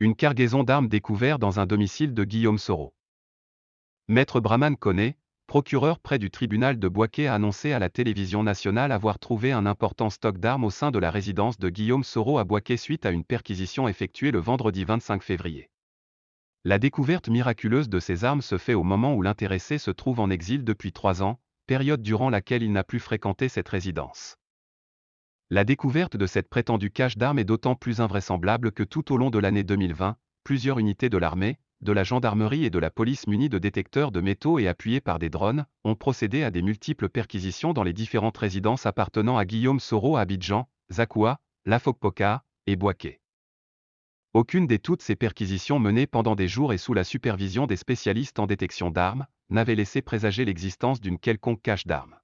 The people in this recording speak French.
Une cargaison d'armes découverte dans un domicile de Guillaume Soro. Maître Brahman Koné, procureur près du tribunal de Boaké a annoncé à la télévision nationale avoir trouvé un important stock d'armes au sein de la résidence de Guillaume Soro à Boaké suite à une perquisition effectuée le vendredi 25 février. La découverte miraculeuse de ces armes se fait au moment où l'intéressé se trouve en exil depuis trois ans, période durant laquelle il n'a plus fréquenté cette résidence. La découverte de cette prétendue cache d'armes est d'autant plus invraisemblable que tout au long de l'année 2020, plusieurs unités de l'armée, de la gendarmerie et de la police munies de détecteurs de métaux et appuyées par des drones, ont procédé à des multiples perquisitions dans les différentes résidences appartenant à Guillaume Soro à Abidjan, Zakoua, Lafokpoka et Boaké. Aucune des toutes ces perquisitions menées pendant des jours et sous la supervision des spécialistes en détection d'armes, n'avait laissé présager l'existence d'une quelconque cache d'armes.